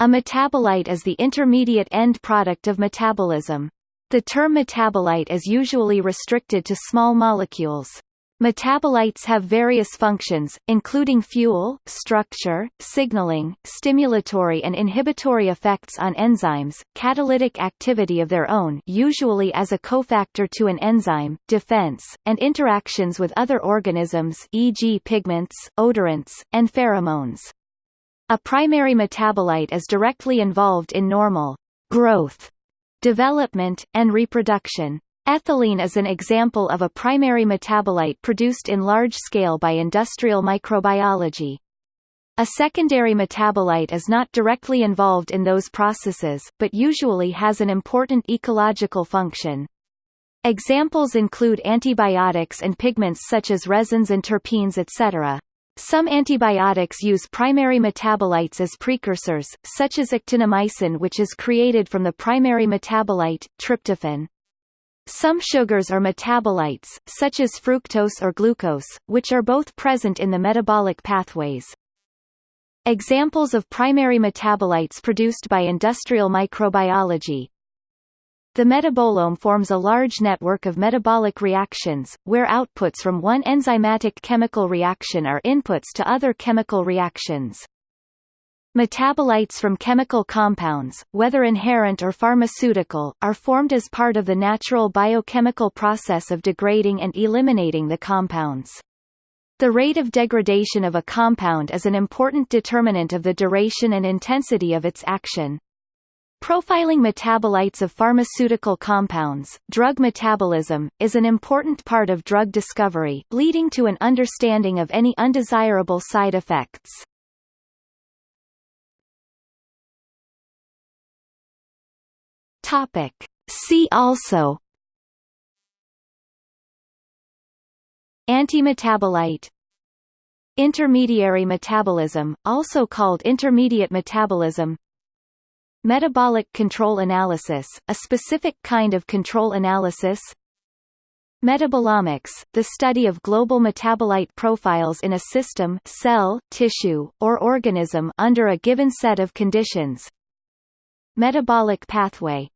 A metabolite is the intermediate end product of metabolism. The term metabolite is usually restricted to small molecules. Metabolites have various functions, including fuel, structure, signaling, stimulatory and inhibitory effects on enzymes, catalytic activity of their own usually as a cofactor to an enzyme, defense, and interactions with other organisms e.g. pigments, odorants, and pheromones. A primary metabolite is directly involved in normal growth, development, and reproduction. Ethylene is an example of a primary metabolite produced in large scale by industrial microbiology. A secondary metabolite is not directly involved in those processes, but usually has an important ecological function. Examples include antibiotics and pigments such as resins and terpenes etc. Some antibiotics use primary metabolites as precursors, such as actinomycin which is created from the primary metabolite, tryptophan. Some sugars are metabolites, such as fructose or glucose, which are both present in the metabolic pathways. Examples of primary metabolites produced by industrial microbiology The metabolome forms a large network of metabolic reactions, where outputs from one enzymatic chemical reaction are inputs to other chemical reactions. Metabolites from chemical compounds, whether inherent or pharmaceutical, are formed as part of the natural biochemical process of degrading and eliminating the compounds. The rate of degradation of a compound is an important determinant of the duration and intensity of its action. Profiling metabolites of pharmaceutical compounds, drug metabolism, is an important part of drug discovery, leading to an understanding of any undesirable side effects. Topic. See also Antimetabolite Intermediary metabolism, also called intermediate metabolism Metabolic control analysis, a specific kind of control analysis? Metabolomics, the study of global metabolite profiles in a system cell, tissue, or organism under a given set of conditions. Metabolic pathway